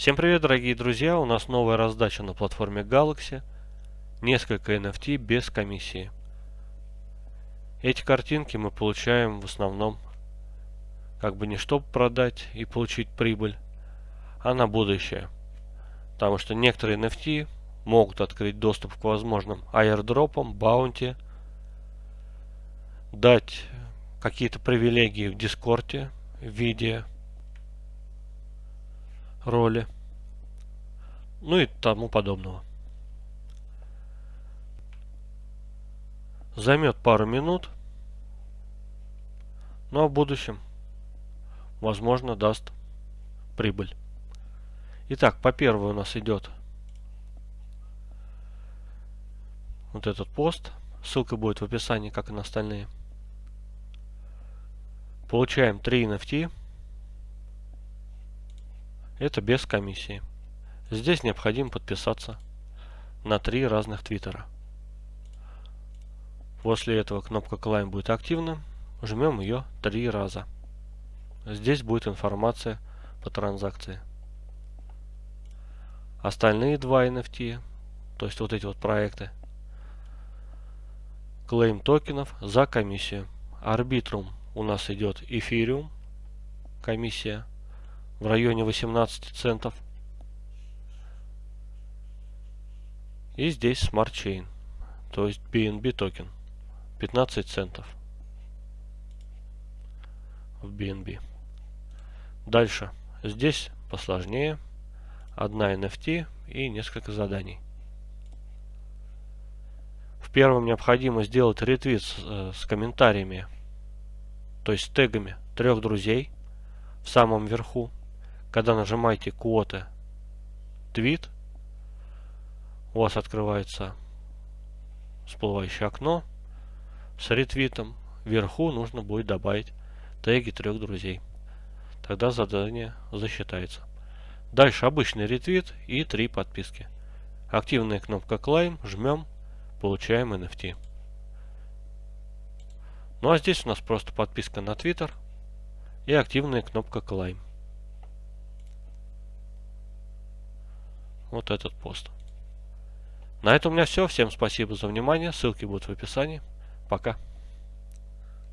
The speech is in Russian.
Всем привет, дорогие друзья! У нас новая раздача на платформе Galaxy. Несколько NFT без комиссии. Эти картинки мы получаем в основном как бы не чтобы продать и получить прибыль, а на будущее. Потому что некоторые NFT могут открыть доступ к возможным аирдропам, баунти, дать какие-то привилегии в Дискорде в виде роли, ну и тому подобного. Займет пару минут, но в будущем, возможно, даст прибыль. Итак, по первой у нас идет вот этот пост. Ссылка будет в описании, как и на остальные. Получаем 3 NFT. Это без комиссии. Здесь необходимо подписаться на три разных твиттера. После этого кнопка Climb будет активна. Жмем ее три раза. Здесь будет информация по транзакции. Остальные два NFT, то есть вот эти вот проекты, клейм токенов за комиссию. Арбитрум у нас идет эфириум, комиссия в районе 18 центов. И здесь Smart Chain, то есть BNB токен, 15 центов в BNB. Дальше, здесь посложнее, одна NFT и несколько заданий. В первом необходимо сделать ретвит с, э, с комментариями, то есть тегами трех друзей в самом верху когда нажимаете квоты твит, у вас открывается всплывающее окно с ретвитом. Вверху нужно будет добавить теги трех друзей. Тогда задание засчитается. Дальше обычный ретвит и три подписки. Активная кнопка Climb, жмем, получаем NFT. Ну а здесь у нас просто подписка на Twitter и активная кнопка Climb. Вот этот пост. На этом у меня все. Всем спасибо за внимание. Ссылки будут в описании. Пока.